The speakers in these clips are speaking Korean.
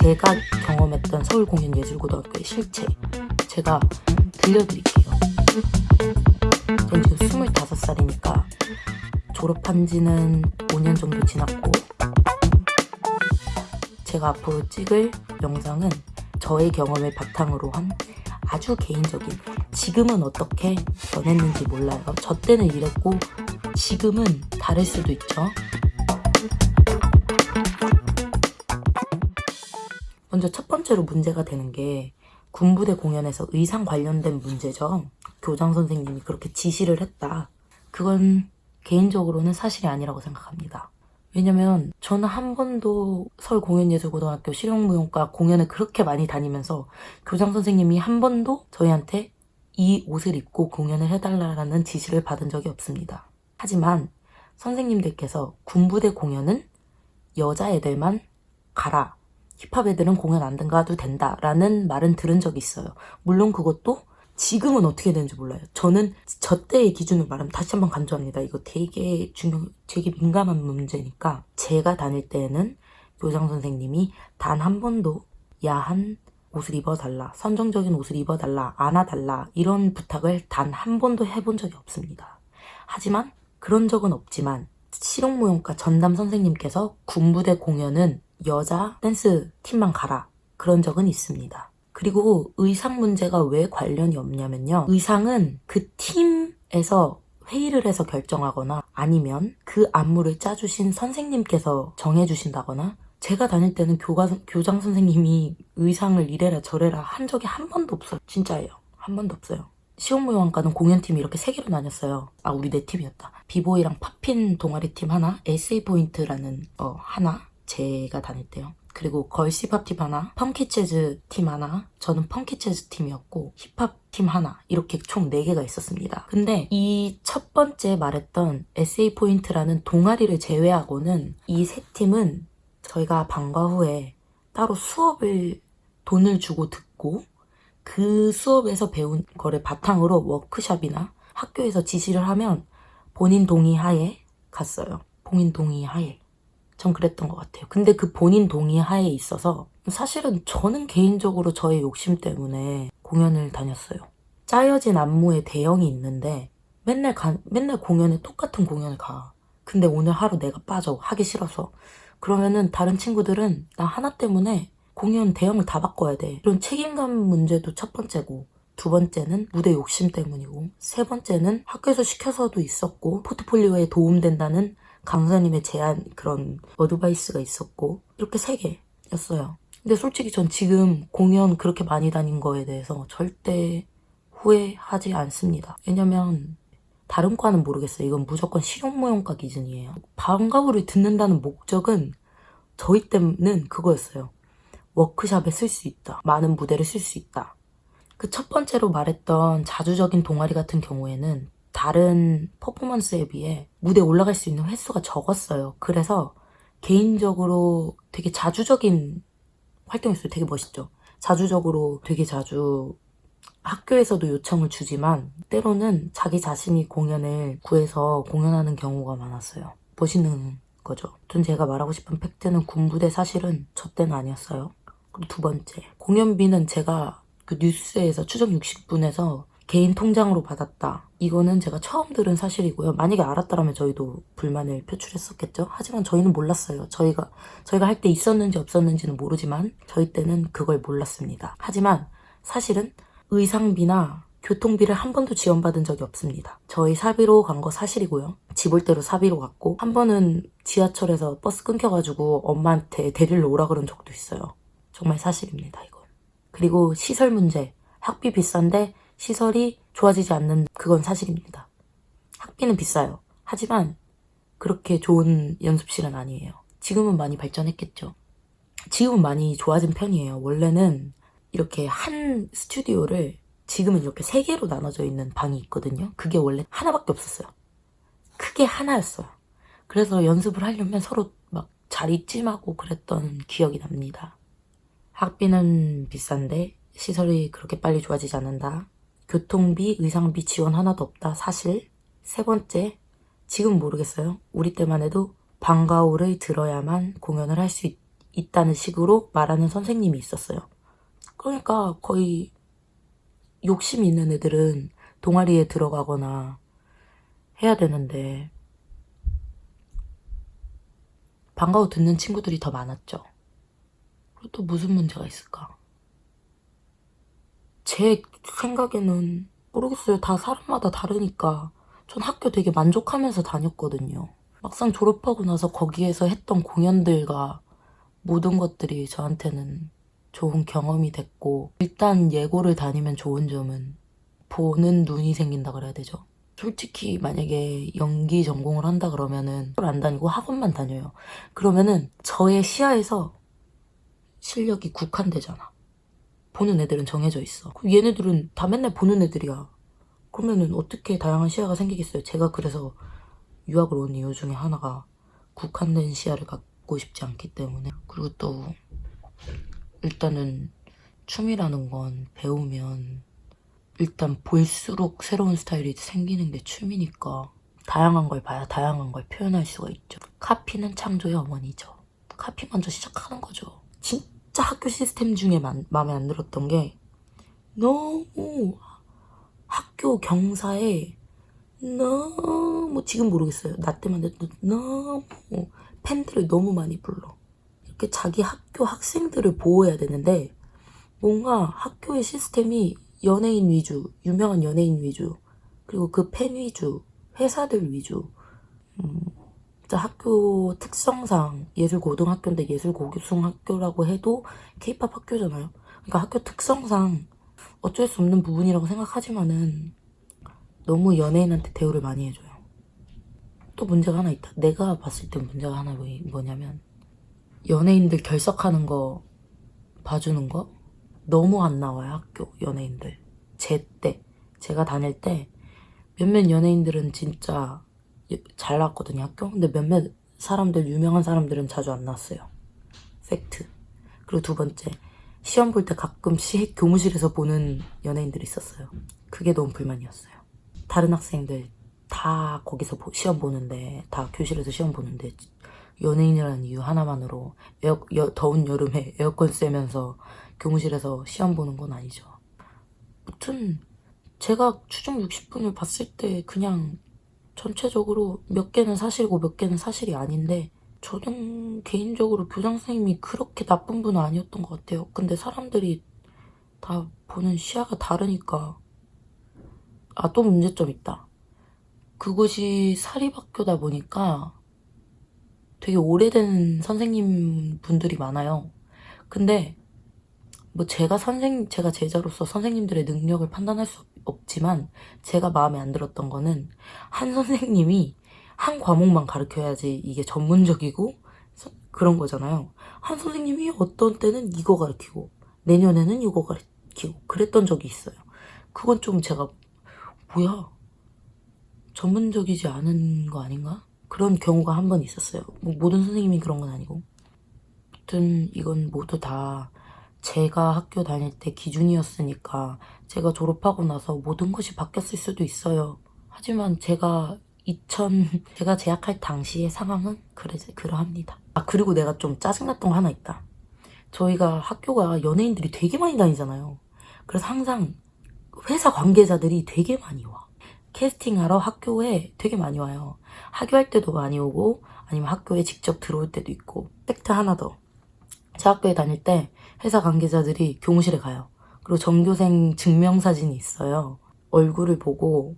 제가 경험했던 서울공연예술고등학교의 실체 제가 들려드릴게요. 전 지금 25살이니까 졸업한 지는 5년 정도 지났고 제가 앞으로 찍을 영상은 저의 경험을 바탕으로 한 아주 개인적인 지금은 어떻게 변했는지 몰라요. 저 때는 이랬고 지금은 다를 수도 있죠. 먼저 첫 번째로 문제가 되는 게 군부대 공연에서 의상 관련된 문제죠. 교장 선생님이 그렇게 지시를 했다. 그건 개인적으로는 사실이 아니라고 생각합니다. 왜냐면 저는 한 번도 서울공연예술고등학교 실용무용과 공연을 그렇게 많이 다니면서 교장 선생님이 한 번도 저희한테 이 옷을 입고 공연을 해달라는 지시를 받은 적이 없습니다. 하지만 선생님들께서 군부대 공연은 여자애들만 가라. 힙합 애들은 공연 안 가도 된다라는 말은 들은 적이 있어요. 물론 그것도 지금은 어떻게 되는지 몰라요. 저는 저 때의 기준을 말하면 다시 한번 강조합니다. 이거 되게 중요, 되게 민감한 문제니까 제가 다닐 때에는 교장 선생님이 단 한 번도 야한 옷을 입어달라, 선정적인 옷을 입어달라, 안아달라 이런 부탁을 단 한 번도 해본 적이 없습니다. 하지만 그런 적은 없지만 실용무용과 전담 선생님께서 군부대 공연은 여자 댄스 팀만 가라 그런 적은 있습니다. 그리고 의상 문제가 왜 관련이 없냐면요. 의상은 그 팀에서 회의를 해서 결정하거나 아니면 그 안무를 짜주신 선생님께서 정해주신다거나 제가 다닐 때는 교가, 교장 선생님이 의상을 이래라 저래라 한 적이 한 번도 없어요. 진짜예요. 한 번도 없어요. 실용무용학과는 공연팀이 이렇게 세 개로 나뉘었어요. 아 우리 네 팀이었다. 비보이랑 popping 동아리 팀 하나, SA point라는 어 하나 제가 다닐 때요. 그리고 girls 힙합팀 하나, funky 재즈 팀 하나, 저는 funky 재즈 팀이었고 힙합 팀 하나 이렇게 총 4개가 있었습니다. 근데 이 첫 번째 말했던 SA point라는 동아리를 제외하고는 이 세 팀은 저희가 방과 후에 따로 수업을 돈을 주고 듣고 그 수업에서 배운 거를 바탕으로 워크샵이나 학교에서 지시를 하면 본인 동의 하에 갔어요. 본인 동의 하에. 전 그랬던 것 같아요. 근데 그 본인 동의 하에 있어서 사실은 저는 개인적으로 저의 욕심 때문에 공연을 다녔어요. 짜여진 안무에 대형이 있는데 맨날 가, 맨날 공연에 똑같은 공연을 가. 근데 오늘 하루 내가 빠져. 하기 싫어서. 그러면은 다른 친구들은 나 하나 때문에 공연 대형을 다 바꿔야 돼. 이런 책임감 문제도 첫 번째고 두 번째는 무대 욕심 때문이고 세 번째는 학교에서 시켜서도 있었고 포트폴리오에 도움된다는 강사님의 제안 그런 어드바이스가 있었고 이렇게 세 개였어요. 근데 솔직히 전 지금 공연 그렇게 많이 다닌 거에 대해서 절대 후회하지 않습니다. 왜냐면 다른 과는 모르겠어요. 이건 무조건 실용무용과 기준이에요. 방과후를 듣는다는 목적은 저희 때는 그거였어요. 워크샵에 쓸 수 있다. 많은 무대를 쓸 수 있다. 그 첫 번째로 말했던 자주적인 동아리 같은 경우에는 다른 퍼포먼스에 비해 무대에 올라갈 수 있는 횟수가 적었어요. 그래서 개인적으로 되게 자주적인 활동했어요. 되게 멋있죠. 자주적으로 되게 자주 학교에서도 요청을 주지만 때로는 자기 자신이 공연을 구해서 공연하는 경우가 많았어요. 멋있는 거죠. 전 제가 말하고 싶은 팩트는 군부대 사실은 저 때는 아니었어요. 그리고 두 번째, 공연비는 제가 그 뉴스에서 추정 60분에서 개인 통장으로 받았다. 이거는 제가 처음 들은 사실이고요. 만약에 알았다면 저희도 불만을 표출했었겠죠. 하지만 저희는 몰랐어요. 저희가 저희가 할 때 있었는지 없었는지는 모르지만 저희 때는 그걸 몰랐습니다. 하지만 사실은 의상비나 교통비를 한 번도 지원받은 적이 없습니다. 저희 사비로 간 거 사실이고요. 집 올 때로 사비로 갔고 한 번은 지하철에서 버스 끊겨가지고 엄마한테 데리러 오라 그런 적도 있어요. 정말 사실입니다. 이건. 그리고 시설 문제. 학비 비싼데 시설이 좋아지지 않는 그건 사실입니다. 학비는 비싸요. 하지만 그렇게 좋은 연습실은 아니에요. 지금은 많이 발전했겠죠. 지금은 많이 좋아진 편이에요. 원래는 이렇게 한 스튜디오를 지금은 이렇게 세 개로 나눠져 있는 방이 있거든요. 그게 원래 하나밖에 없었어요. 크게 하나였어요. 그래서 연습을 하려면 서로 막 자리 찜하고 그랬던 기억이 납니다. 학비는 비싼데 시설이 그렇게 빨리 좋아지지 않는다. 교통비, 의상비 지원 하나도 없다. 사실. 세 번째, 지금 모르겠어요. 우리 때만 해도 방과후를 들어야만 공연을 할 수 있다는 식으로 말하는 선생님이 있었어요. 그러니까 거의 욕심 있는 애들은 동아리에 들어가거나 해야 되는데 방과후 듣는 친구들이 더 많았죠. 그리고 또 무슨 문제가 있을까? 제 생각에는 모르겠어요. 다 사람마다 다르니까 전 학교 되게 만족하면서 다녔거든요. 막상 졸업하고 나서 거기에서 했던 공연들과 모든 것들이 저한테는 좋은 경험이 됐고 일단 예고를 다니면 좋은 점은 보는 눈이 생긴다 그래야 되죠. 솔직히 만약에 연기 전공을 한다 그러면은 안 다니고 학원만 다녀요. 그러면은 저의 시야에서 실력이 국한되잖아. 보는 애들은 정해져 있어. 얘네들은 다 맨날 보는 애들이야. 그러면은 어떻게 다양한 시야가 생기겠어요? 제가 그래서 유학을 온 이유 중에 하나가 국한된 시야를 갖고 싶지 않기 때문에 그리고 또 일단은 춤이라는 건 배우면 일단 볼수록 새로운 스타일이 생기는 게 춤이니까 다양한 걸 봐야 다양한 걸 표현할 수가 있죠. 카피는 창조의 어머니죠. 카피 먼저 시작하는 거죠. 진 짜 학교 시스템 중에 마, 마음에 안 들었던 게 너무 학교 경사에 너무 지금 모르겠어요. 나 때만 해도 너무 팬들을 너무 많이 불러. 이렇게 자기 학교 학생들을 보호해야 되는데 뭔가 학교의 시스템이 연예인 위주, 유명한 연예인 위주, 그리고 그 팬 위주, 회사들 위주. 음, 진짜 학교 특성상 예술 고등학교인데 예술 고교성 학교라고 해도 케이팝 학교잖아요. 그러니까 학교 특성상 어쩔 수 없는 부분이라고 생각하지만은 너무 연예인한테 대우를 많이 해줘요. 또 문제가 하나 있다. 내가 봤을 때 문제가 하나 뭐- 뭐냐면 연예인들 결석하는 거 봐주는 거 너무 안 나와요 학교 연예인들 제 때 제가 다닐 때 몇몇 연예인들은 진짜 잘 나왔거든요 학교. 근데 몇몇 사람들 유명한 사람들은 자주 안 나왔어요. 팩트. 그리고 두 번째 시험 볼 때 가끔 시, 교무실에서 보는 연예인들이 있었어요. 그게 너무 불만이었어요. 다른 학생들 다 거기서 보- 시험 보는데 다 교실에서 시험 보는데 연예인이라는 이유 하나만으로 에어, 여- 더운 여름에 에어컨 쐬면서 교무실에서 시험 보는 건 아니죠. 무튼 제가 추정 60분을 봤을 때 그냥 전체적으로 몇 개는 사실이고 몇 개는 사실이 아닌데 저는 개인적으로 교장 선생님이 그렇게 나쁜 분은 아니었던 것 같아요. 근데 사람들이 다 보는 시야가 다르니까 아 또 문제점 있다. 그곳이 사립학교다 보니까 되게 오래된 선생님 분들이 많아요. 근데 뭐 제가 선생 제가 제자로서 선생님들의 능력을 판단할 수 없지만 제가 마음에 안 들었던 거는 한 선생님이 한 과목만 가르쳐야지 이게 전문적이고 서- 그런 거잖아요. 한 선생님이 어떤 때는 이거 가르치고 내년에는 이거 가르치고 그랬던 적이 있어요. 그건 좀 제가 뭐야 전문적이지 않은 거 아닌가? 그런 경우가 한 번 있었어요. 뭐 모든 선생님이 그런 건 아니고. 아무튼 이건 모두 다 제가 학교 다닐 때 기준이었으니까 제가 졸업하고 나서 모든 것이 바뀌었을 수도 있어요. 하지만 제가 2000 제가 재학할 당시의 상황은 그래 그러합니다. 아 그리고 내가 좀 짜증났던 거 하나 있다. 저희가 학교가 연예인들이 되게 많이 다니잖아요. 그래서 항상 회사 관계자들이 되게 많이 와. 캐스팅하러 학교에 되게 많이 와요. 학교할 때도 많이 오고 아니면 학교에 직접 들어올 때도 있고 팩트 하나 더. 제 학교에 다닐 때 회사 관계자들이 교무실에 가요. 그리고 전교생 증명사진이 있어요. 얼굴을 보고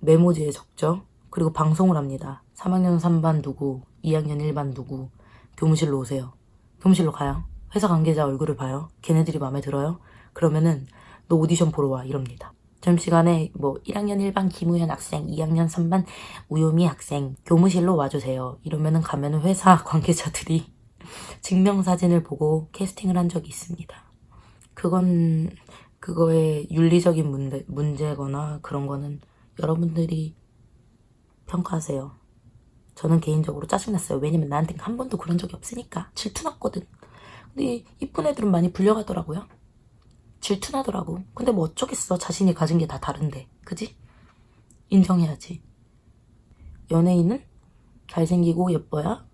메모지에 적죠. 그리고 방송을 합니다. 3학년 3반 누구, 2학년 1반 누구, 교무실로 오세요. 교무실로 가요. 회사 관계자 얼굴을 봐요. 걔네들이 마음에 들어요. 그러면은 너 오디션 보러 와 이럽니다. 점심시간에 뭐 1학년 1반 김우현 학생, 2학년 3반 우요미 학생 교무실로 와주세요. 이러면은 가면은 회사 관계자들이 증명사진을 보고 캐스팅을 한 적이 있습니다. 그건 그거의 윤리적인 문제, 문제거나 그런 거는 여러분들이 평가하세요. 저는 개인적으로 짜증났어요. 왜냐면 나한테 한 번도 그런 적이 없으니까 질투났거든. 근데 이쁜 애들은 많이 불려가더라고요. 질투나더라고. 근데 뭐 어쩌겠어. 자신이 가진 게 다 다른데. 그지? 인정해야지. 연예인은 잘생기고 예뻐야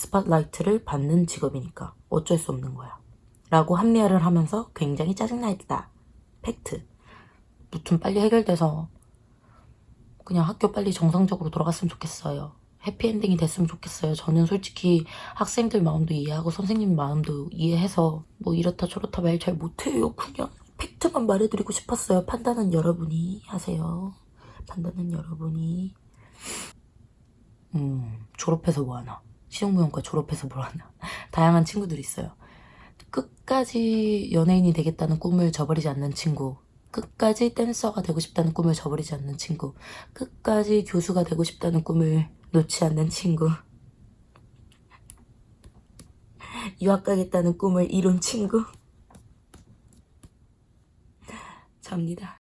스팟라이트를 받는 직업이니까 어쩔 수 없는 거야. 라고 합리화를 하면서 굉장히 짜증나 있다. 팩트. 무튼 빨리 해결돼서 그냥 학교 빨리 정상적으로 돌아갔으면 좋겠어요. 해피엔딩이 됐으면 좋겠어요. 저는 솔직히 학생들 마음도 이해하고 선생님 마음도 이해해서 뭐 이렇다 저렇다 말 잘 못해요. 그냥 팩트만 말해드리고 싶었어요. 판단은 여러분이 하세요. 판단은 여러분이. 음, 졸업해서 뭐하나. 시용무용과 졸업해서 뭐하나. 다양한 친구들이 있어요. 끝까지 연예인이 되겠다는 꿈을 저버리지 않는 친구. 끝까지 댄서가 되고 싶다는 꿈을 저버리지 않는 친구. 끝까지 교수가 되고 싶다는 꿈을 놓지 않는 친구. 유학 가겠다는 꿈을 이룬 친구. 접니다.